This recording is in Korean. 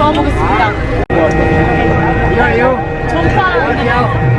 들어가 보겠습니다. 전파.